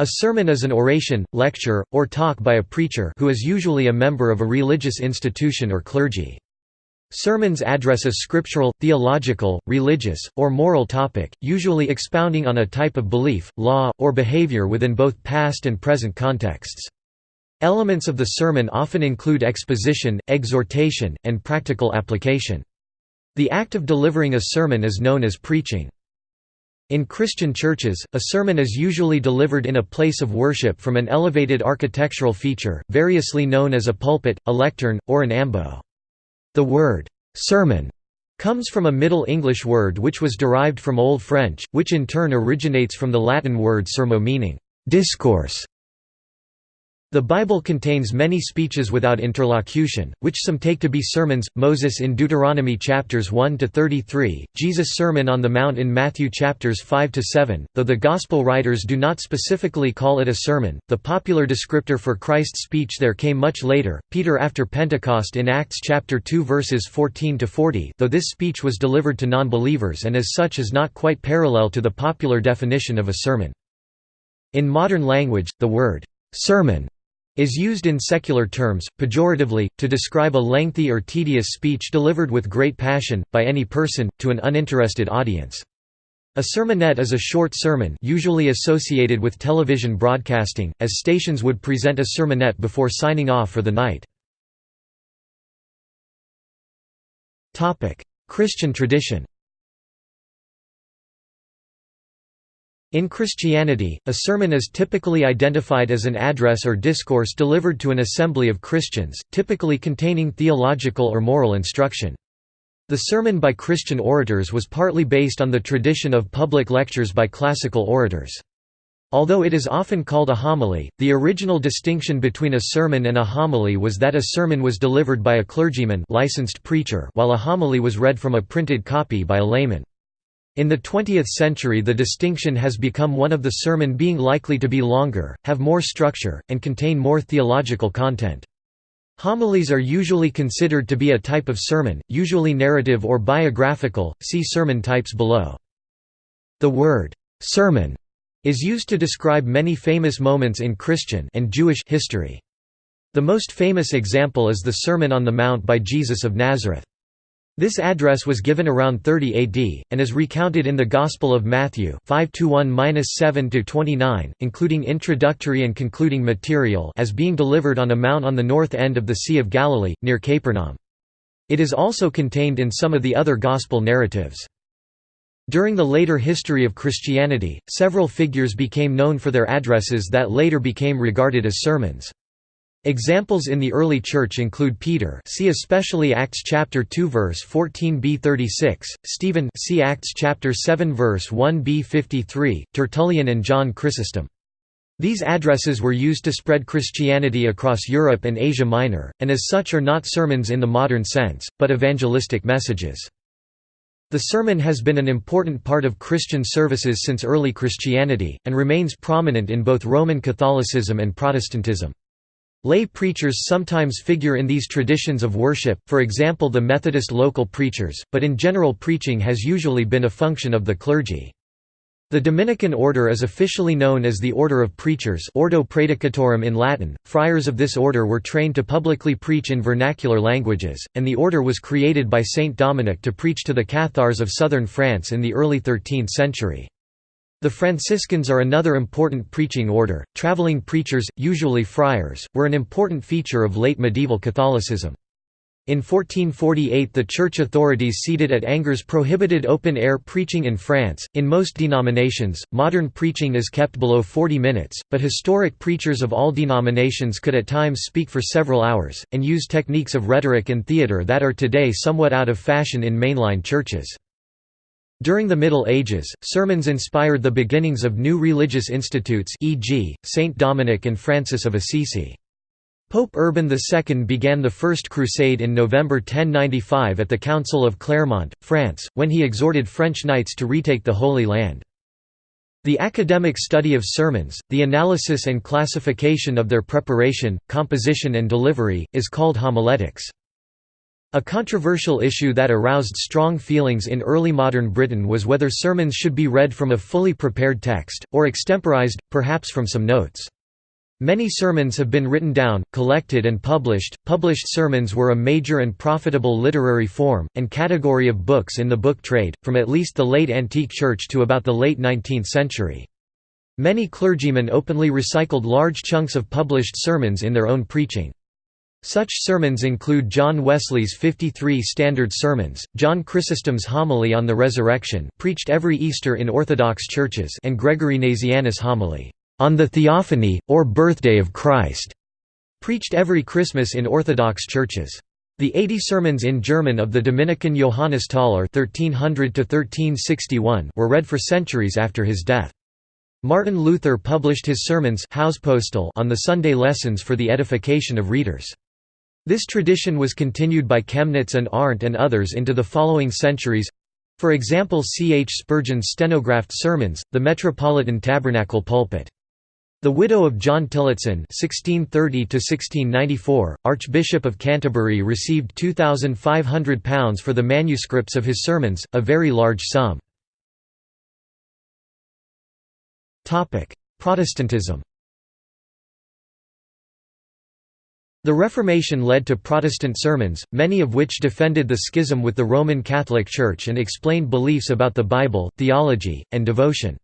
A sermon is an oration, lecture, or talk by a preacher who is usually a member of a religious institution or clergy. Sermons address a scriptural, theological, religious, or moral topic, usually expounding on a type of belief, law, or behavior within both past and present contexts. Elements of the sermon often include exposition, exhortation, and practical application. The act of delivering a sermon is known as preaching. In Christian churches, a sermon is usually delivered in a place of worship from an elevated architectural feature, variously known as a pulpit, a lectern, or an ambo. The word, sermon, comes from a Middle English word which was derived from Old French, which in turn originates from the Latin word sermo meaning, discourse. The Bible contains many speeches without interlocution, which some take to be sermons. Moses in Deuteronomy chapters 1 to 33, Jesus' Sermon on the Mount in Matthew chapters 5 to 7. Though the gospel writers do not specifically call it a sermon, the popular descriptor for Christ's speech there came much later. Peter after Pentecost in Acts chapter 2 verses 14 to 40, though this speech was delivered to non-believers and as such is not quite parallel to the popular definition of a sermon. In modern language, the word sermon is used in secular terms, pejoratively, to describe a lengthy or tedious speech delivered with great passion, by any person, to an uninterested audience. A sermonette is a short sermon usually associated with television broadcasting, as stations would present a sermonette before signing off for the night. Christian tradition In Christianity, a sermon is typically identified as an address or discourse delivered to an assembly of Christians, typically containing theological or moral instruction. The sermon by Christian orators was partly based on the tradition of public lectures by classical orators. Although it is often called a homily, the original distinction between a sermon and a homily was that a sermon was delivered by a clergyman licensed preacher while a homily was read from a printed copy by a layman. In the 20th century the distinction has become one of the sermon being likely to be longer, have more structure, and contain more theological content. Homilies are usually considered to be a type of sermon, usually narrative or biographical, see sermon types below. The word, "'sermon' is used to describe many famous moments in Christian and Jewish history. The most famous example is the Sermon on the Mount by Jesus of Nazareth. This address was given around 30 AD, and is recounted in the Gospel of Matthew 5:1-7-29, including introductory and concluding material as being delivered on a mount on the north end of the Sea of Galilee, near Capernaum. It is also contained in some of the other Gospel narratives. During the later history of Christianity, several figures became known for their addresses that later became regarded as sermons. Examples in the early church include Peter, see especially Acts chapter 2 verse 14b 36, Stephen, see Acts chapter 7 verse 1b 53, Tertullian and John Chrysostom. These addresses were used to spread Christianity across Europe and Asia Minor, and as such are not sermons in the modern sense, but evangelistic messages. The sermon has been an important part of Christian services since early Christianity, and remains prominent in both Roman Catholicism and Protestantism. Lay preachers sometimes figure in these traditions of worship, for example the Methodist local preachers, but in general preaching has usually been a function of the clergy. The Dominican order is officially known as the Order of Preachers Ordo Praedicatorum in Latin. Friars of this order were trained to publicly preach in vernacular languages, and the order was created by Saint Dominic to preach to the Cathars of southern France in the early 13th century. The Franciscans are another important preaching order. Traveling preachers, usually friars, were an important feature of late medieval Catholicism. In 1448 the church authorities seated at Angers prohibited open-air preaching in France. In most denominations, modern preaching is kept below 40 minutes, but historic preachers of all denominations could at times speak for several hours, and use techniques of rhetoric and theatre that are today somewhat out of fashion in mainline churches. During the Middle Ages, sermons inspired the beginnings of new religious institutes e.g., Saint Dominic and Francis of Assisi. Pope Urban II began the First Crusade in November 1095 at the Council of Clermont, France, when he exhorted French knights to retake the Holy Land. The academic study of sermons, the analysis and classification of their preparation, composition and delivery, is called homiletics. A controversial issue that aroused strong feelings in early modern Britain was whether sermons should be read from a fully prepared text, or extemporized, perhaps from some notes. Many sermons have been written down, collected and published. Published sermons were a major and profitable literary form, and category of books in the book trade, from at least the late antique church to about the late 19th century. Many clergymen openly recycled large chunks of published sermons in their own preaching. Such sermons include John Wesley's 53 Standard Sermons, John Chrysostom's Homily on the Resurrection preached every Easter in Orthodox churches and Gregory Nazianzus' homily, "'On the Theophany, or Birthday of Christ' preached every Christmas in Orthodox churches. The 80 sermons in German of the Dominican Johannes (1300–1361) were read for centuries after his death. Martin Luther published his sermons on the Sunday lessons for the edification of readers. This tradition was continued by Chemnitz and Arndt and others into the following centuries. For example C. H. Spurgeon's stenographed sermons, the Metropolitan Tabernacle pulpit. The widow of John Tillotson (1630–1694), Archbishop of Canterbury, received £2,500 for the manuscripts of his sermons, a very large sum. Topic: Protestantism. The Reformation led to Protestant sermons, many of which defended the schism with the Roman Catholic Church and explained beliefs about the Bible, theology, and devotion.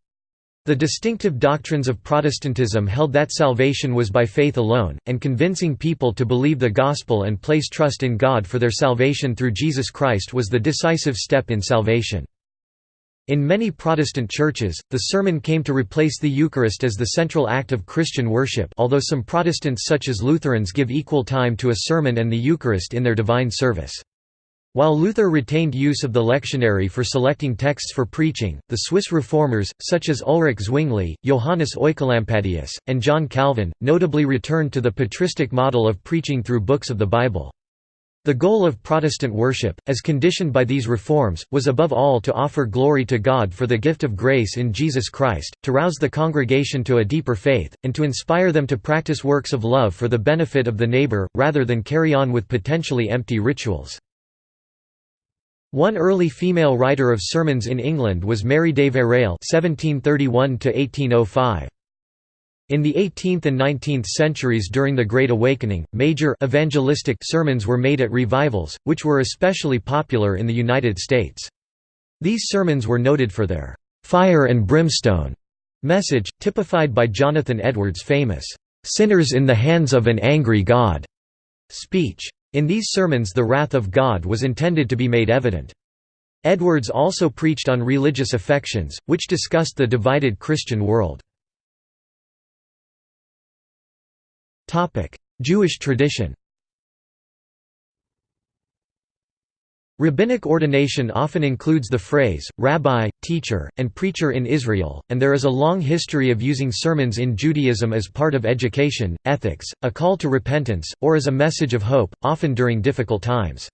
The distinctive doctrines of Protestantism held that salvation was by faith alone, and convincing people to believe the gospel and place trust in God for their salvation through Jesus Christ was the decisive step in salvation. In many Protestant churches, the sermon came to replace the Eucharist as the central act of Christian worship although some Protestants such as Lutherans give equal time to a sermon and the Eucharist in their divine service. While Luther retained use of the lectionary for selecting texts for preaching, the Swiss reformers, such as Ulrich Zwingli, Johannes Oecolampadius, and John Calvin, notably returned to the patristic model of preaching through books of the Bible. The goal of Protestant worship, as conditioned by these reforms, was above all to offer glory to God for the gift of grace in Jesus Christ, to rouse the congregation to a deeper faith, and to inspire them to practice works of love for the benefit of the neighbor, rather than carry on with potentially empty rituals. One early female writer of sermons in England was Mary Deverell (1731–1805). In the 18th and 19th centuries during the Great Awakening, major evangelistic sermons were made at revivals, which were especially popular in the United States. These sermons were noted for their "'fire and brimstone' message, typified by Jonathan Edwards' famous, "'Sinners in the hands of an angry God' speech. In these sermons the wrath of God was intended to be made evident. Edwards also preached on religious affections, which discussed the divided Christian world. Jewish tradition Rabbinic ordination often includes the phrase, rabbi, teacher, and preacher in Israel, and there is a long history of using sermons in Judaism as part of education, ethics, a call to repentance, or as a message of hope, often during difficult times.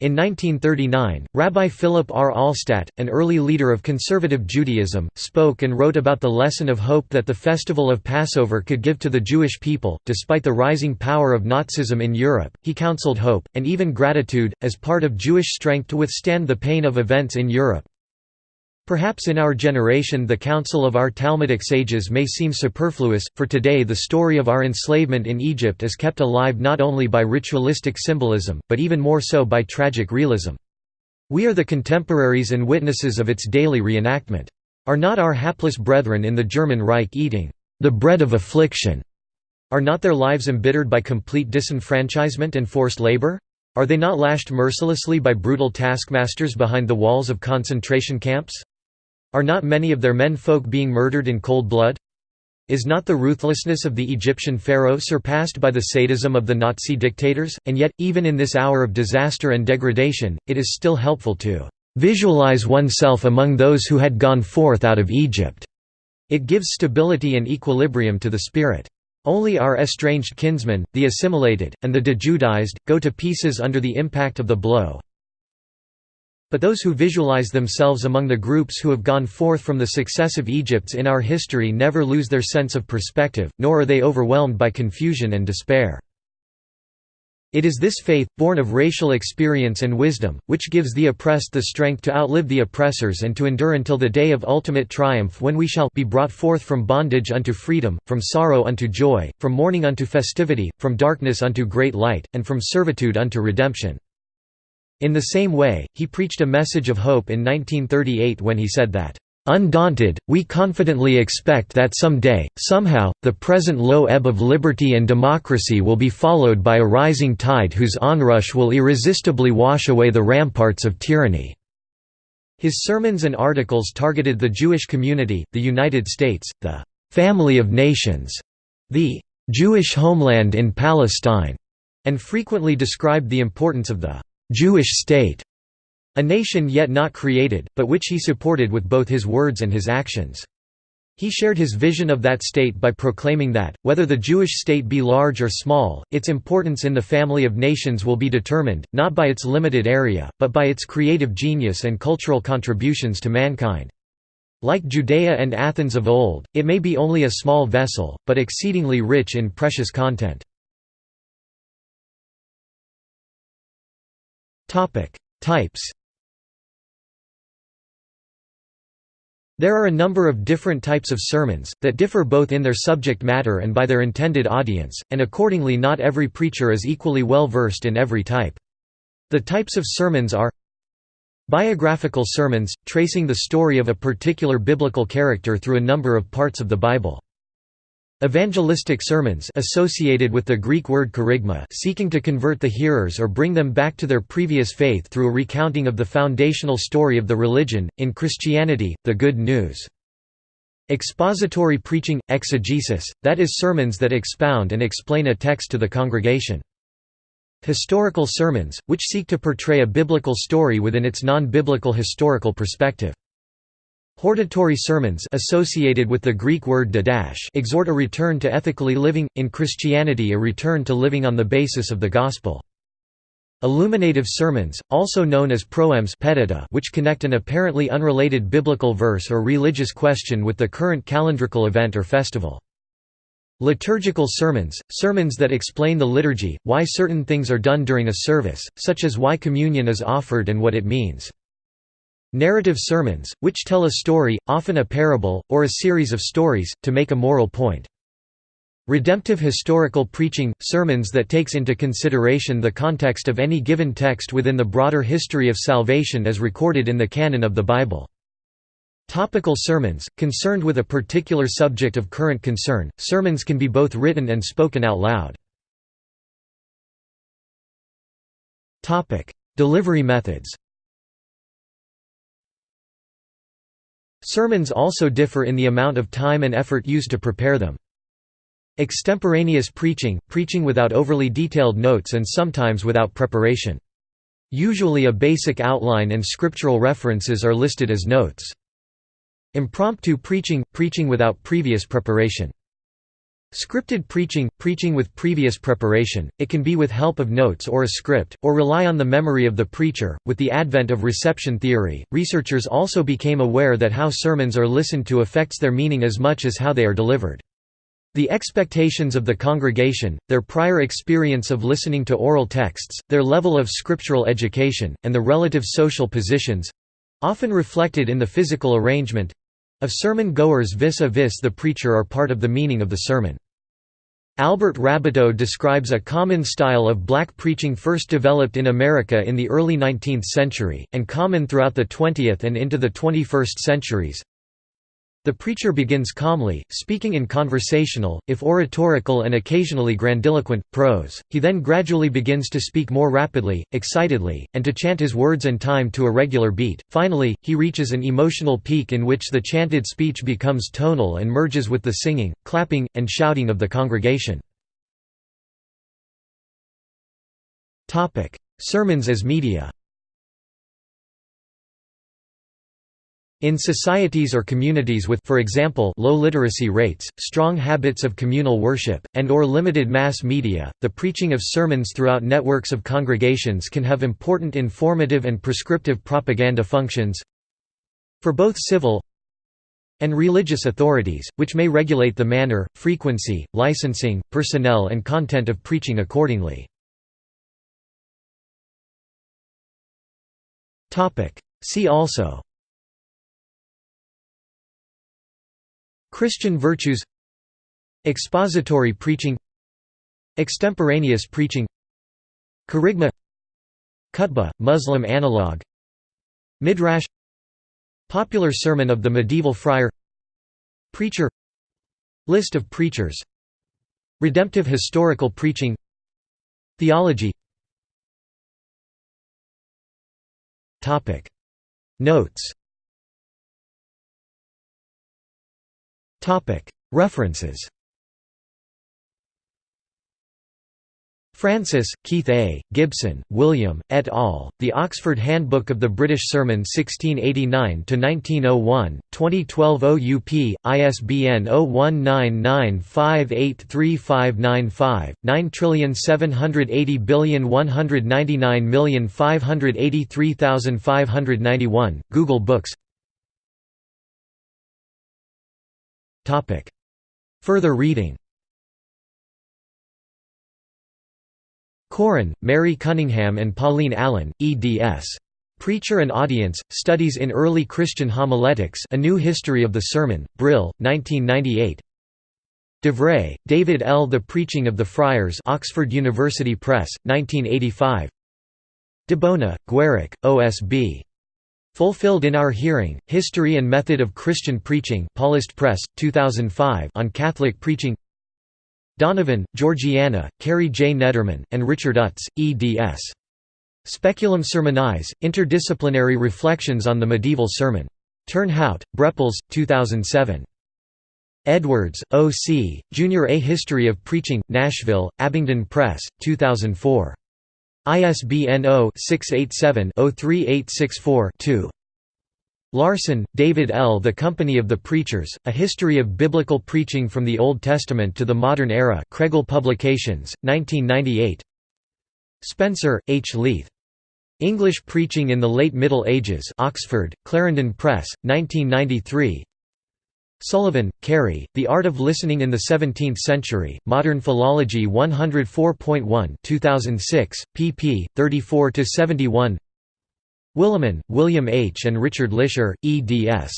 In 1939, Rabbi Philip R. Alstat, an early leader of conservative Judaism, spoke and wrote about the lesson of hope that the festival of Passover could give to the Jewish people. Despite the rising power of Nazism in Europe, he counseled hope, and even gratitude, as part of Jewish strength to withstand the pain of events in Europe. Perhaps in our generation the counsel of our Talmudic sages may seem superfluous, for today the story of our enslavement in Egypt is kept alive not only by ritualistic symbolism, but even more so by tragic realism. We are the contemporaries and witnesses of its daily reenactment. Are not our hapless brethren in the German Reich eating the bread of affliction? Are not their lives embittered by complete disenfranchisement and forced labor? Are they not lashed mercilessly by brutal taskmasters behind the walls of concentration camps? Are not many of their men folk being murdered in cold blood? Is not the ruthlessness of the Egyptian pharaoh surpassed by the sadism of the Nazi dictators? And yet, even in this hour of disaster and degradation, it is still helpful to visualize oneself among those who had gone forth out of Egypt. It gives stability and equilibrium to the spirit. Only our estranged kinsmen, the assimilated, and the dejudaized, go to pieces under the impact of the blow, but those who visualize themselves among the groups who have gone forth from the successive Egypts in our history never lose their sense of perspective, nor are they overwhelmed by confusion and despair. It is this faith, born of racial experience and wisdom, which gives the oppressed the strength to outlive the oppressors and to endure until the day of ultimate triumph when we shall be brought forth from bondage unto freedom, from sorrow unto joy, from mourning unto festivity, from darkness unto great light, and from servitude unto redemption." In the same way, he preached a message of hope in 1938 when he said that, Undaunted, we confidently expect that someday, somehow, the present low ebb of liberty and democracy will be followed by a rising tide whose onrush will irresistibly wash away the ramparts of tyranny." His sermons and articles targeted the Jewish community, the United States, the «family of nations», the «Jewish homeland in Palestine», and frequently described the importance of the «Jewish state» A nation yet not created, but which he supported with both his words and his actions. He shared his vision of that state by proclaiming that, whether the Jewish state be large or small, its importance in the family of nations will be determined, not by its limited area, but by its creative genius and cultural contributions to mankind. Like Judea and Athens of old, it may be only a small vessel, but exceedingly rich in precious content. Types There are a number of different types of sermons, that differ both in their subject matter and by their intended audience, and accordingly not every preacher is equally well versed in every type. The types of sermons are Biographical sermons, tracing the story of a particular biblical character through a number of parts of the Bible. Evangelistic sermons associated with the Greek word kerygma seeking to convert the hearers or bring them back to their previous faith through a recounting of the foundational story of the religion, in Christianity, the Good News. Expository preaching – exegesis, that is sermons that expound and explain a text to the congregation. Historical sermons, which seek to portray a biblical story within its non-biblical historical perspective. Hortatory sermons associated with the Greek word didache exhort a return to ethically living, in Christianity a return to living on the basis of the Gospel. Illuminative sermons, also known as proems which connect an apparently unrelated biblical verse or religious question with the current calendrical event or festival. Liturgical sermons, sermons that explain the liturgy, why certain things are done during a service, such as why communion is offered and what it means. Narrative sermons, which tell a story, often a parable, or a series of stories, to make a moral point. Redemptive historical preaching – sermons that takes into consideration the context of any given text within the broader history of salvation as recorded in the canon of the Bible. Topical sermons – concerned with a particular subject of current concern, sermons can be both written and spoken out loud. Delivery methods Sermons also differ in the amount of time and effort used to prepare them. Extemporaneous preaching, preaching without overly detailed notes and sometimes without preparation. Usually a basic outline and scriptural references are listed as notes. Impromptu preaching, preaching without previous preparation. Scripted preaching – preaching with previous preparation, it can be with help of notes or a script, or rely on the memory of the preacher. With the advent of reception theory, researchers also became aware that how sermons are listened to affects their meaning as much as how they are delivered. The expectations of the congregation, their prior experience of listening to oral texts, their level of scriptural education, and the relative social positions—often reflected in the physical arrangement, of sermon goers vis-a-vis the preacher are part of the meaning of the sermon. Albert Raboteau describes a common style of black preaching first developed in America in the early 19th century, and common throughout the 20th and into the 21st centuries. The preacher begins calmly, speaking in conversational, if oratorical and occasionally grandiloquent, prose, he then gradually begins to speak more rapidly, excitedly, and to chant his words and time to a regular beat. Finally, he reaches an emotional peak in which the chanted speech becomes tonal and merges with the singing, clapping, and shouting of the congregation. Sermons as media In societies or communities with for example, low literacy rates, strong habits of communal worship, and or limited mass media, the preaching of sermons throughout networks of congregations can have important informative and prescriptive propaganda functions for both civil and religious authorities, which may regulate the manner, frequency, licensing, personnel and content of preaching accordingly. See also Christian virtues Expository preaching Extemporaneous preaching Kerygma Khutbah, Muslim analog Midrash Popular sermon of the medieval friar Preacher List of preachers Redemptive historical preaching Theology. Notes References Francis, Keith A., Gibson, William, et al., The Oxford Handbook of the British Sermon 1689–1901, 2012 OUP, ISBN 0199583595, 9780199583591, Google Books Further reading Koren, Mary Cunningham and Pauline Allen, eds. Preacher and Audience, Studies in Early Christian Homiletics A New History of the Sermon, Brill, 1998 d'Avray, David L. The Preaching of the Friars Oxford University Press, 1985 DeBona, Guerric, O.S.B. Fulfilled in Our Hearing, History and Method of Christian Preaching Paulist Press, 2005 on Catholic Preaching Donavin, Georgiana, Cary J. Nederman, and Richard Utz, eds. Speculum Sermonis, Interdisciplinary Reflections on the Medieval Sermon. Turnhout, Brepols, 2007. Edwards, O. C., Junior A History of Preaching, Nashville, Abingdon Press, 2004. ISBN 0-687-03864-2. Larsen, David L. The Company of the Preachers, A History of Biblical Preaching from the Old Testament to the Modern Era Kregel Publications, 1998 Spencer, H. Leith. English Preaching in the Late Middle Ages Oxford, Clarendon Press, 1993 Sullivan, Ceri, The Art of Listening in the Seventeenth Century, Modern Philology 104.1 2006, pp. 34–71 Willimon, William H. and Richard Lischer, eds.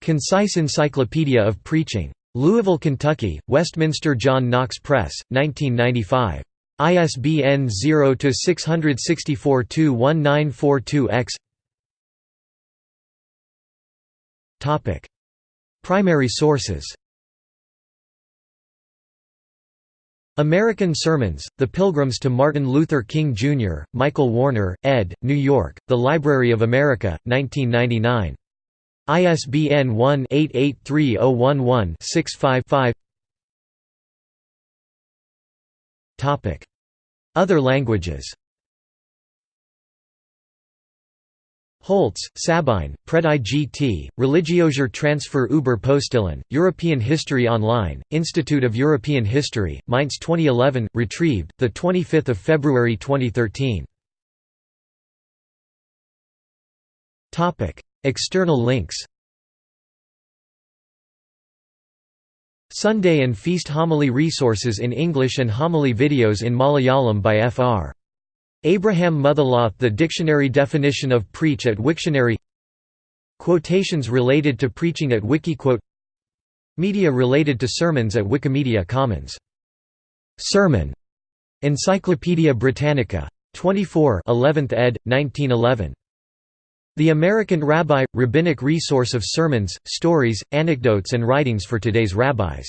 Concise Encyclopedia of Preaching. Louisville, Kentucky, Westminster John Knox Press, 1995. ISBN 0-664-21942-X Primary sources American Sermons, The Pilgrims to Martin Luther King Jr., Michael Warner, ed., New York, The Library of America, 1999. ISBN 1-883011-65-5 Other languages Holtz, Sabine, Pred IGT, Religiöser Transfer über Postillen, European History Online, Institute of European History, Mainz 2011, retrieved, 25 February 2013. External links Sunday and Feast Homily resources in English and homily videos in Malayalam by Fr. Abraham Mutholath The dictionary definition of preach at Wiktionary Quotations related to preaching at Wikiquote Media related to sermons at Wikimedia Commons. Sermon. Encyclopædia Britannica. 24 11th ed., 1911. The American Rabbi – Rabbinic resource of sermons, stories, anecdotes and writings for today's rabbis.